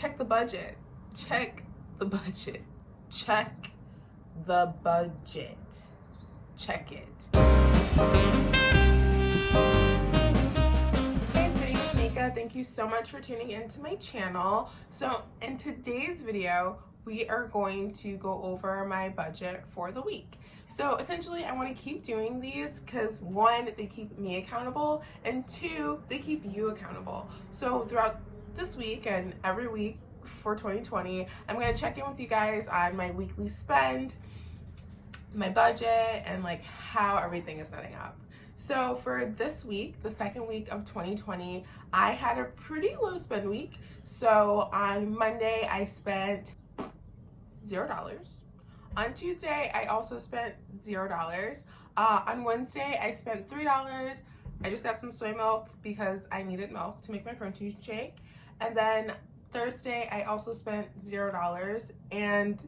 check the budget. Check the budget. Check the budget. Check it. Hey, it's my Mika. Thank you so much for tuning into my channel. So in today's video, we are going to go over my budget for the week. So essentially I want to keep doing these because one, they keep me accountable and two, they keep you accountable. So throughout this week and every week for 2020, I'm going to check in with you guys on my weekly spend, my budget, and like how everything is setting up. So for this week, the second week of 2020, I had a pretty low spend week. So on Monday, I spent zero dollars. On Tuesday, I also spent zero dollars. Uh, on Wednesday, I spent three dollars. I just got some soy milk because I needed milk to make my protein shake. And then Thursday, I also spent zero dollars. And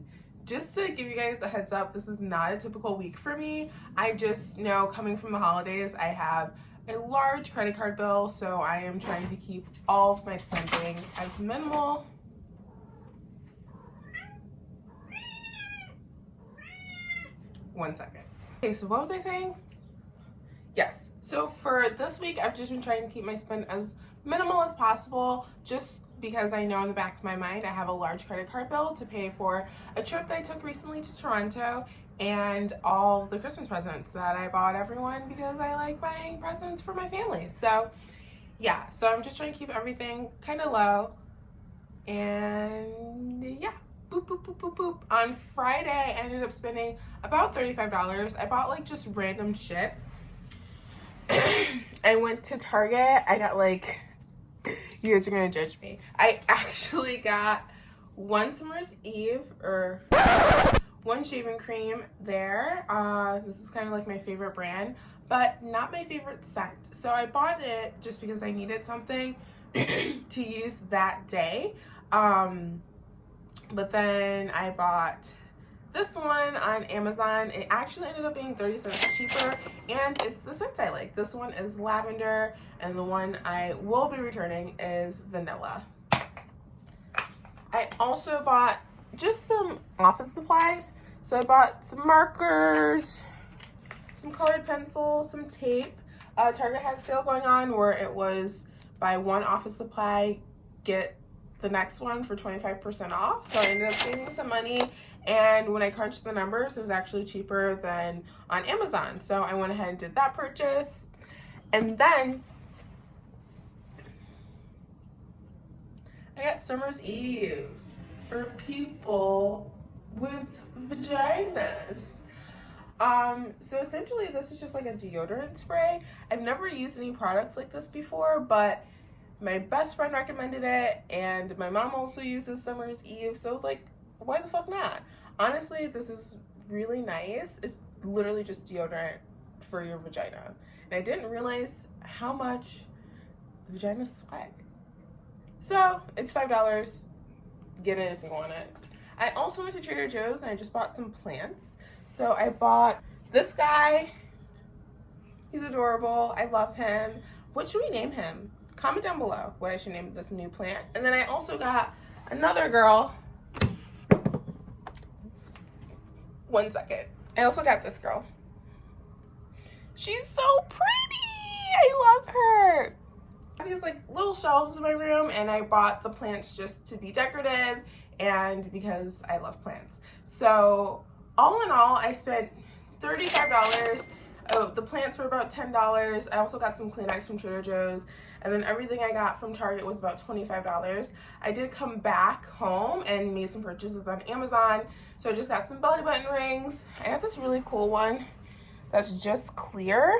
just to give you guys a heads up, this is not a typical week for me. I just know coming from the holidays, I have a large credit card bill, so I am trying to keep all of my spending as minimal one second. Okay, so what was I saying? Yes, so for this week, I've just been trying to keep my spend as minimal as possible, just because I know in the back of my mind I have a large credit card bill to pay for a trip that I took recently to Toronto and all the Christmas presents that I bought everyone because I like buying presents for my family. So yeah, so I'm just trying to keep everything kind of low and yeah boop, boop, boop, boop, boop. On Friday, I ended up spending about $35. I bought like just random shit. I went to Target. I got like, you guys are gonna judge me. I actually got one Summer's Eve or one shaving cream there. Uh, this is kind of like my favorite brand, but not my favorite scent. So I bought it just because I needed something to use that day. Um, but then I bought this one on Amazon. It actually ended up being 30 cents cheaper and it's the scent I like. This one is lavender and the one I will be returning is vanilla. I also bought just some office supplies. So I bought some markers, some colored pencils, some tape. Uh, Target has sale going on where it was buy one office supply, get the next one for 25% off. So I ended up saving some money. And when I crunched the numbers, it was actually cheaper than on Amazon. So I went ahead and did that purchase. And then I got Summer's Eve for people with vaginas. Um, so essentially this is just like a deodorant spray. I've never used any products like this before, but my best friend recommended it and my mom also uses Summer's Eve. So I was like, why the fuck not? Honestly, this is really nice. It's literally just deodorant for your vagina. And I didn't realize how much vagina sweat. So it's $5. Get it if you want it. I also went to Trader Joe's and I just bought some plants. So I bought this guy. He's adorable. I love him. What should we name him? comment down below what I should name this new plant. And then I also got another girl. One second. I also got this girl. She's so pretty. I love her. I have these like little shelves in my room and I bought the plants just to be decorative and because I love plants. So all in all, I spent $35. Oh, the plants were about $10. I also got some Kleenex from Trader Joe's and then everything I got from Target was about $25. I did come back home and made some purchases on Amazon. So I just got some belly button rings. I got this really cool one that's just clear,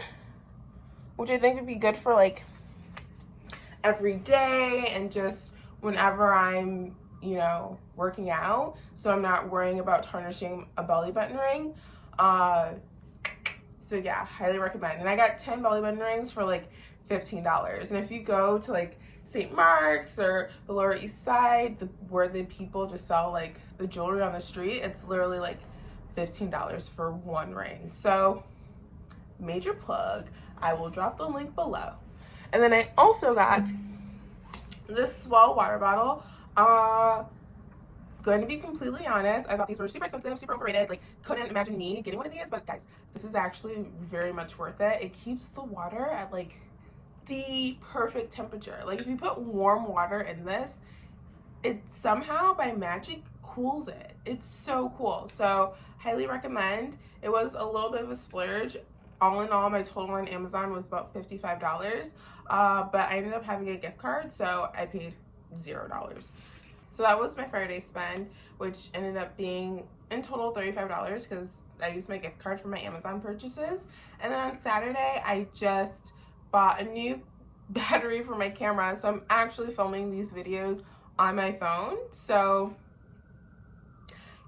which I think would be good for like every day and just whenever I'm, you know, working out. So I'm not worrying about tarnishing a belly button ring. Uh, so yeah, highly recommend. And I got 10 belly button rings for like $15. And if you go to like St. Mark's or the Lower East Side, the, where the people just sell like the jewelry on the street, it's literally like $15 for one ring. So major plug. I will drop the link below. And then I also got this S'well water bottle. Uh, going to be completely honest, I thought these were super expensive, super overrated. Like, couldn't imagine me getting one of these. But guys, this is actually very much worth it. It keeps the water at like the perfect temperature. Like, if you put warm water in this, it somehow by magic cools it. It's so cool. So, highly recommend. It was a little bit of a splurge. All in all, my total on Amazon was about $55. Uh, but I ended up having a gift card, so I paid zero dollars. So that was my Friday spend, which ended up being in total $35 because I used my gift card for my Amazon purchases. And then on Saturday, I just bought a new battery for my camera. So I'm actually filming these videos on my phone. So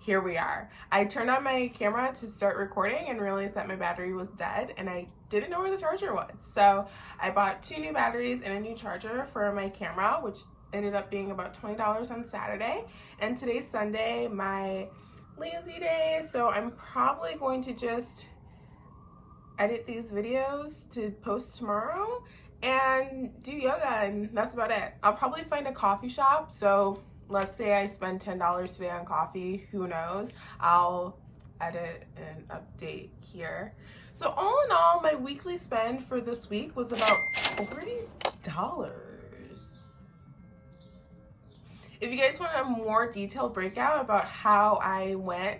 here we are. I turned on my camera to start recording and realized that my battery was dead and I didn't know where the charger was. So I bought two new batteries and a new charger for my camera, which ended up being about $20 on Saturday. And today's Sunday, my lazy day. So I'm probably going to just edit these videos to post tomorrow and do yoga and that's about it. I'll probably find a coffee shop. So let's say I spend $10 today on coffee, who knows? I'll edit and update here. So all in all, my weekly spend for this week was about $30. If you guys want a more detailed breakout about how I went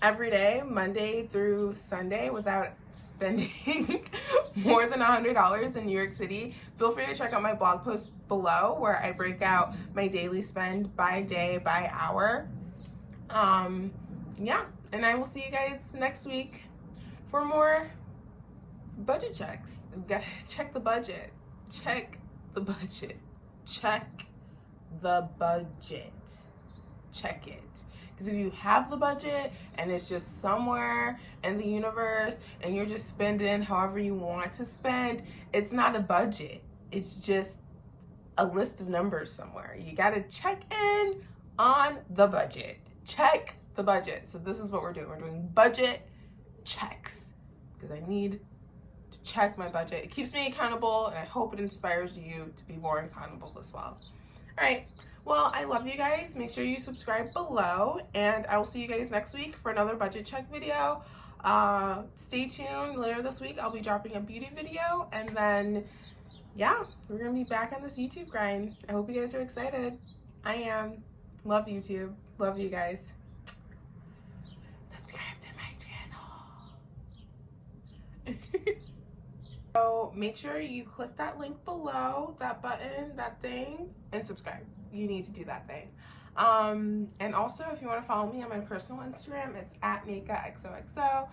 every day, Monday through Sunday, without spending more than $100 in New York City, feel free to check out my blog post below where I break out my daily spend by day, by hour. Um, yeah, and I will see you guys next week for more budget checks. We gotta check the budget. Check the budget. Check the budget. Check it. Because if you have the budget and it's just somewhere in the universe and you're just spending however you want to spend, it's not a budget. It's just a list of numbers somewhere. You got to check in on the budget. Check the budget. So this is what we're doing. We're doing budget checks because I need to check my budget. It keeps me accountable and I hope it inspires you to be more accountable as well. All right. Well, I love you guys. Make sure you subscribe below and I will see you guys next week for another budget check video. Uh, stay tuned. Later this week, I'll be dropping a beauty video and then, yeah, we're going to be back on this YouTube grind. I hope you guys are excited. I am. Love YouTube. Love you guys. Subscribe to my channel. Make sure you click that link below, that button, that thing, and subscribe. You need to do that thing. Um, and also, if you want to follow me on my personal Instagram, it's at MakeaXOXO.